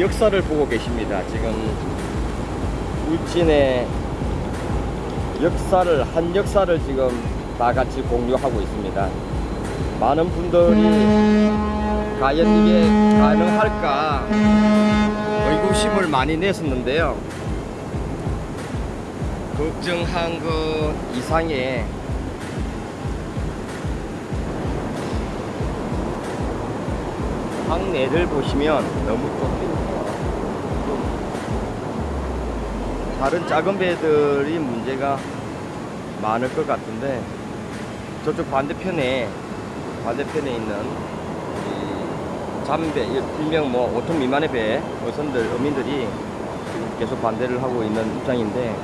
역사를 보고 계십니다. 지금 울진의 역사를 한 역사를 지금 다 같이 공유하고 있습니다. 많은 분들이 과연 이게 가능할까 의구심을 많이 냈었는데요. 걱정한 것 이상의 황내를 보시면 너무 좋 다. 다른 작은 배들이 문제가 많을 것 같은데 저쪽 반대편에 반대편에 있는 이 잠배 일명 뭐 5톤 미만의 배 어선들 어민들이 계속 반대를 하고 있는 입장인데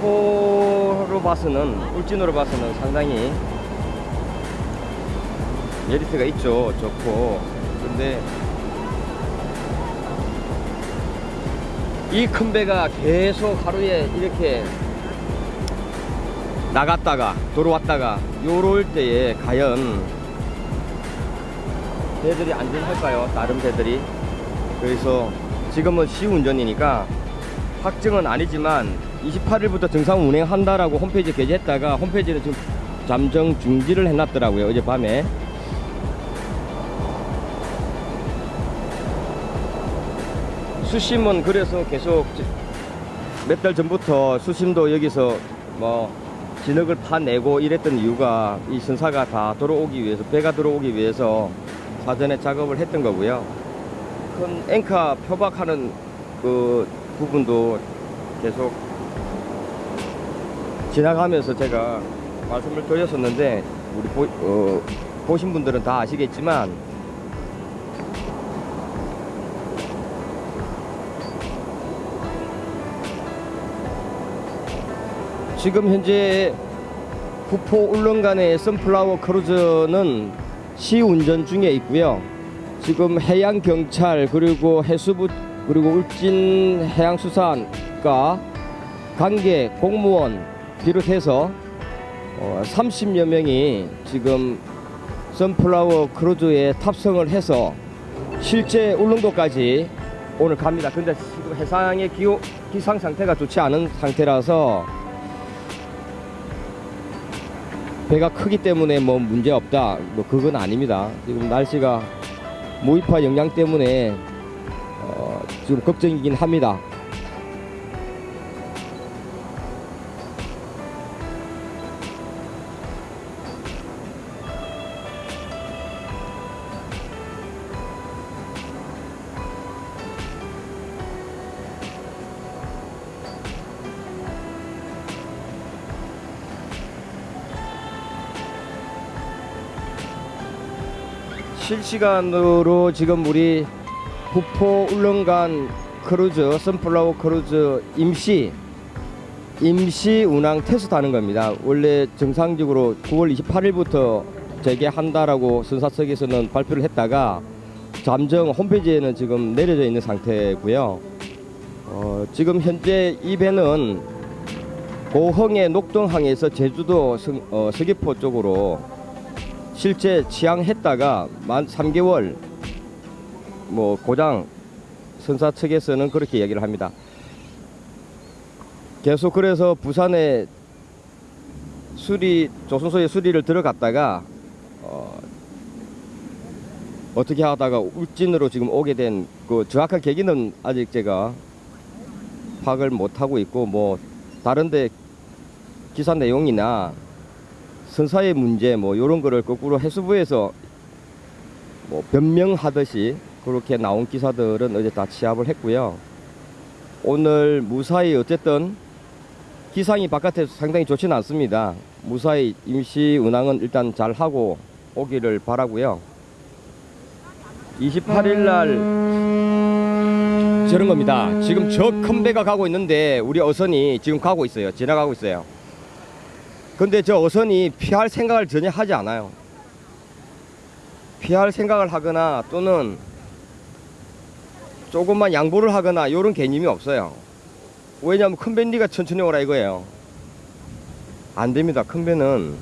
폭포로 봐서는 울진으로 봐서는 상당히 메리트가 있죠 좋고 근데 이 큰 배가 계속 하루에 이렇게 나갔다가 돌아왔다가 요럴 때에 과연 배들이 안전할까요? 다른 배들이. 그래서 지금은 시운전이니까 확정은 아니지만 28일부터 정상 운행한다라고 홈페이지에 게재했다가 홈페이지는 지금 잠정 중지를 해놨더라고요 어젯밤에 수심은 그래서 계속 몇 달 전부터 수심도 여기서 뭐 진흙을 파내고 이랬던 이유가 이 선사가 다 들어오기 위해서 배가 들어오기 위해서 사전에 작업을 했던 거고요. 큰 앵카 표박하는 그 부분도 계속 지나가면서 제가 말씀을 드렸었는데 우리 보, 어, 보신 분들은 다 아시겠지만 지금 현재 후포 울릉간의 선플라워 크루즈는 시운전 중에 있고요. 지금 해양 경찰 그리고 해수부 그리고 울진 해양수산과 관계 공무원 비롯해서 어, 30여 명이 지금 선플라워 크루즈에 탑승을 해서 실제 울릉도까지 오늘 갑니다. 근데 지금 해상의 기상 상태가 좋지 않은 상태라서 배가 크기 때문에 뭐 문제 없다. 뭐 그건 아닙니다. 지금 날씨가 무이파 영향 때문에 어 지금 걱정이긴 합니다 실시간으로 지금 우리 후포 울릉간 크루즈 선플라워 크루즈 임시 임시 운항 테스트 하는 겁니다. 원래 정상적으로 9월 28일부터 재개한다라고 선사 측에서는 발표를 했다가 잠정 홈페이지에는 지금 내려져 있는 상태고요. 어, 지금 현재 이 배는 고흥의 녹동항에서 제주도 성, 어, 서귀포 쪽으로 실제 취항했다가 만 3개월 뭐 고장 선사 측에서는 그렇게 얘기를 합니다. 계속 그래서 부산에 수리 조선소에 수리를 들어갔다가 어, 어떻게 하다가 울진으로 지금 오게 된 그 정확한 계기는 아직 제가 파악을 못 하고 있고 뭐 다른데 기사 내용이나 선사의 문제 뭐 이런 거를 거꾸로 해수부에서 뭐 변명하듯이 그렇게 나온 기사들은 어제 다 취합을 했고요. 오늘 무사히 어쨌든 기상이 바깥에서 상당히 좋지는 않습니다. 무사히 임시 운항은 일단 잘 하고 오기를 바라고요. 28일 날 저런 겁니다. 지금 저 큰 배가 가고 있는데 우리 어선이 지금 가고 있어요. 지나가고 있어요. 근데 저 어선이 피할 생각을 전혀 하지 않아요. 피할 생각을 하거나 또는 조금만 양보를 하거나 이런 개념이 없어요. 왜냐하면 큰 밴디가 천천히 오라 이거예요. 안 됩니다. 큰 배는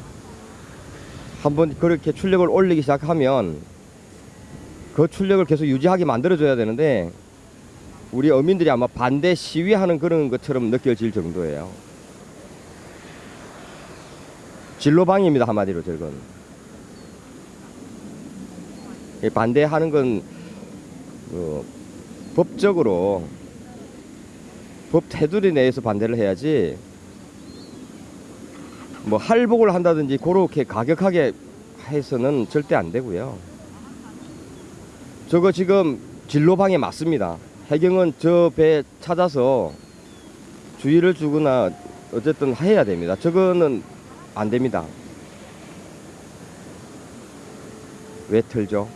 한번 그렇게 출력을 올리기 시작하면 그 출력을 계속 유지하게 만들어 줘야 되는데 우리 어민들이 아마 반대 시위하는 그런 것처럼 느껴질 정도예요. 진로방입니다 한마디로 저건. 이 반대하는 건 어, 법적으로 법 테두리 내에서 반대를 해야지 뭐 할복을 한다든지 그렇게 가격하게 해서는 절대 안 되고요. 저거 지금 진로방에 맞습니다. 해경은 저 배 찾아서 주의를 주거나 어쨌든 해야 됩니다. 저거는 안 됩니다. 왜 틀죠?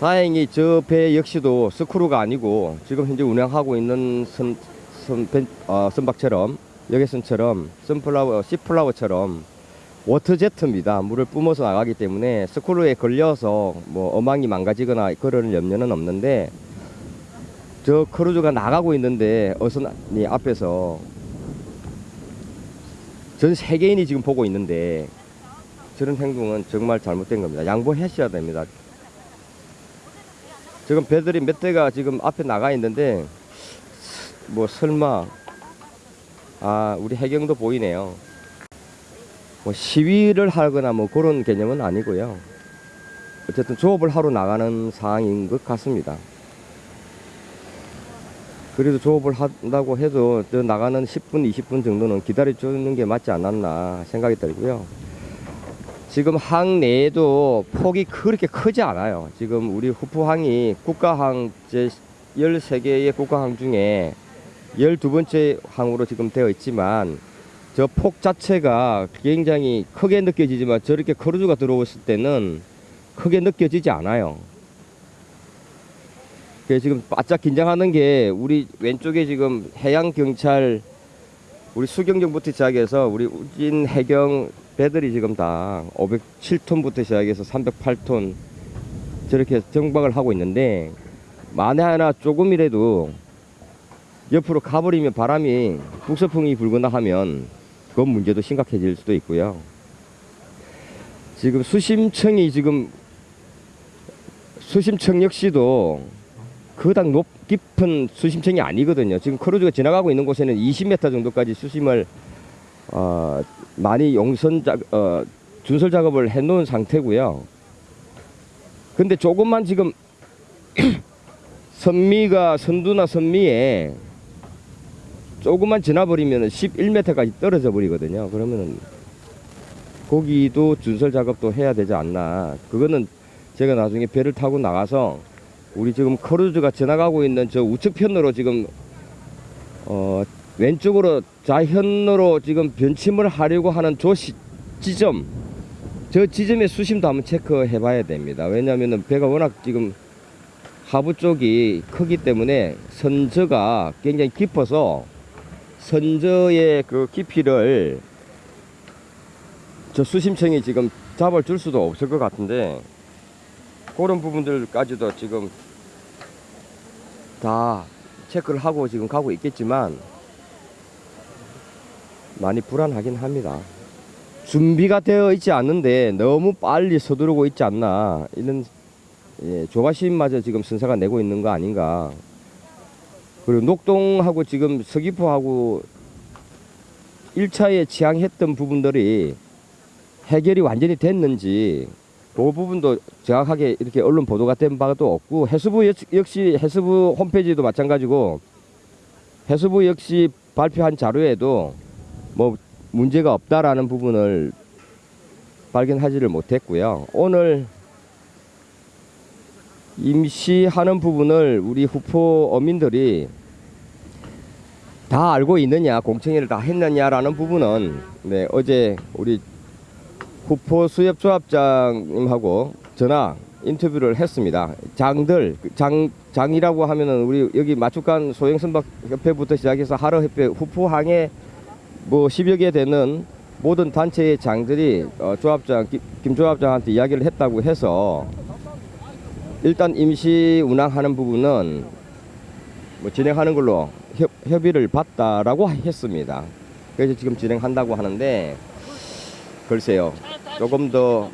다행히 저 배 역시도 스크루가 아니고 지금 현재 운행하고 있는 선, 선, 벤, 어, 선박처럼 여객선처럼 선플라워, 시플라워처럼 워터제트입니다. 물을 뿜어서 나가기 때문에 스크루에 걸려서 뭐 어망이 망가지거나 그런 염려는 없는데 저 크루즈가 나가고 있는데 어선이 앞에서 전 세계인이 지금 보고 있는데 저런 행동은 정말 잘못된 겁니다. 양보하셔야 됩니다. 지금 배들이 몇 대가 지금 앞에 나가 있는데 뭐 설마 아 우리 해경도 보이네요. 뭐 시위를 하거나 뭐 그런 개념은 아니고요. 어쨌든 조업을 하러 나가는 상황인 것 같습니다. 그래도 조업을 한다고 해도 저 나가는 10분, 20분 정도는 기다려주는 게 맞지 않았나 생각이 들고요. 지금 항 내에도 폭이 그렇게 크지 않아요. 지금 우리 후프항이 국가항 제 13개의 국가항 중에 12번째 항으로 지금 되어 있지만 저 폭 자체가 굉장히 크게 느껴지지만 저렇게 크루즈가 들어왔을 때는 크게 느껴지지 않아요. 그래서 지금 바짝 긴장하는 게 우리 왼쪽에 지금 해양 경찰 우리 수경정부터 시작해서 우리 우진 해경 배들이 지금 다 507톤부터 시작해서 308톤 저렇게 정박을 하고 있는데 만에 하나 조금이라도 옆으로 가버리면 바람이 북서풍이 불거나 하면 그건 문제도 심각해질 수도 있고요. 지금 수심청이 지금 수심청 역시도 그닥 높 깊은 수심청이 아니거든요. 지금 크루즈가 지나가고 있는 곳에는 20m 정도까지 수심을 어, 많이 용선 작 어, 준설 작업을 해놓은 상태고요. 근데 조금만 지금 선미가 선두나 선미에 조금만 지나버리면 11m까지 떨어져 버리거든요. 그러면은 거기도 준설 작업도 해야 되지 않나. 그거는 제가 나중에 배를 타고 나가서 우리 지금 크루즈가 지나가고 있는 저 우측 편으로 지금 어 왼쪽으로 좌현으로 지금 변침을 하려고 하는 저 시, 지점 저 지점의 수심도 한번 체크해 봐야 됩니다. 왜냐하면 배가 워낙 지금 하부 쪽이 크기 때문에 선저가 굉장히 깊어서 선저의 그 깊이를 저 수심청이 지금 잡아줄 수도 없을 것 같은데 그런 부분들까지도 지금 다 체크를 하고 지금 가고 있겠지만 많이 불안하긴 합니다. 준비가 되어 있지 않는데 너무 빨리 서두르고 있지 않나 이런 예, 조바심마저 지금 선사가 내고 있는 거 아닌가. 그리고 녹동하고 지금 서귀포하고 1차에 지향했던 부분들이 해결이 완전히 됐는지 그 부분도 정확하게 이렇게 언론 보도가 된 바도 없고 해수부 역- 역시 해수부 홈페이지도 마찬가지고 해수부 역시 발표한 자료에도 뭐 문제가 없다라는 부분을 발견하지를 못했고요. 오늘 임시하는 부분을 우리 후포 어민들이 다 알고 있느냐 공청회를 다 했느냐라는 부분은 네, 어제 우리 후포 수협 조합장님하고 전화 인터뷰를 했습니다. 장들 장 장이라고 하면은 우리 여기 마축간 소행선박 협회부터 시작해서 하러 협회 후포항에 뭐 10여 개 되는 모든 단체의 장들이 어, 조합장 김, 김 조합장한테 이야기를 했다고 해서 일단 임시 운항하는 부분은 뭐 진행하는 걸로 협, 협의를 받다라고 했습니다. 그래서 지금 진행한다고 하는데 글쎄요. 조금 더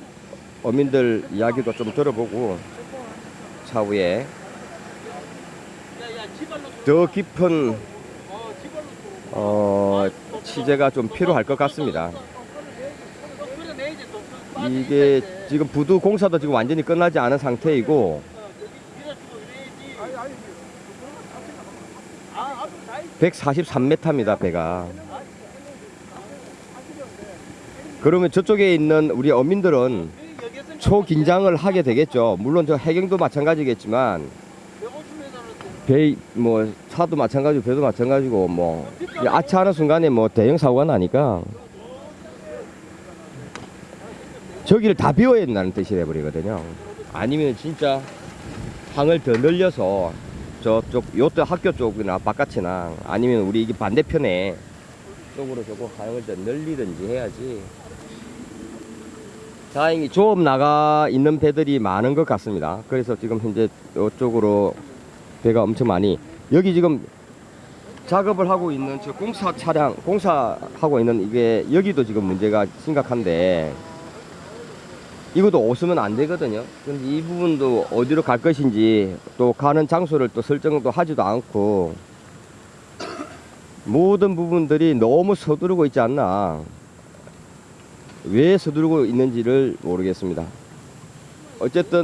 어민들 이야기도 좀 들어보고 차후에 더 깊은 어, 취재가 좀 필요할 것 같습니다. 이게 지금 부두 공사도 지금 완전히 끝나지 않은 상태이고 143m입니다 배가 그러면 저쪽에 있는 우리 어민들은 초긴장을 하게 되겠죠. 물론 저 해경도 마찬가지겠지만 배 뭐 차도 마찬가지고 배도 마찬가지고 뭐 아차하는 순간에 뭐 대형 사고가 나니까 저기를 다 비워야 된다는 뜻이 돼버리거든요. 아니면 진짜 항을 더 늘려서 저쪽 요트 학교 쪽이나 바깥이나 아니면 우리 이게 반대편에 쪽으로 저거 하영을 더 늘리든지 해야지 다행히 조업 나가 있는 배들이 많은 것 같습니다 그래서 지금 현재 이쪽으로 배가 엄청 많이 여기 지금 작업을 하고 있는 저 공사 차량 공사하고 있는 이게 여기도 지금 문제가 심각한데 이것도 없으면 안 되거든요. 근데 이 부분도 어디로 갈 것인지 또 가는 장소를 또 설정도 하지도 않고 모든 부분들이 너무 서두르고 있지 않나. 왜 서두르고 있는지를 모르겠습니다. 어쨌든